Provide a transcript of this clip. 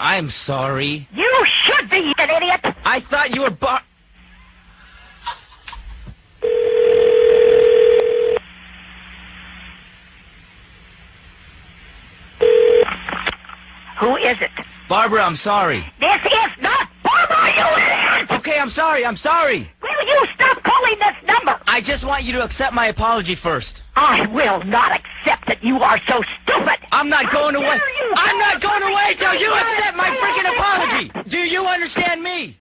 I'm sorry. You should be, you idiot! I thought you were bar... Who is it? Barbara, I'm sorry. This is not Barbara, you idiot! Okay, I'm sorry, I'm sorry. Will you stop calling this number? I just want you to accept my apology first. I will not accept that you are so stupid! I'm not going How away. you! I'm not going away you accept my freaking apology. Do you understand me?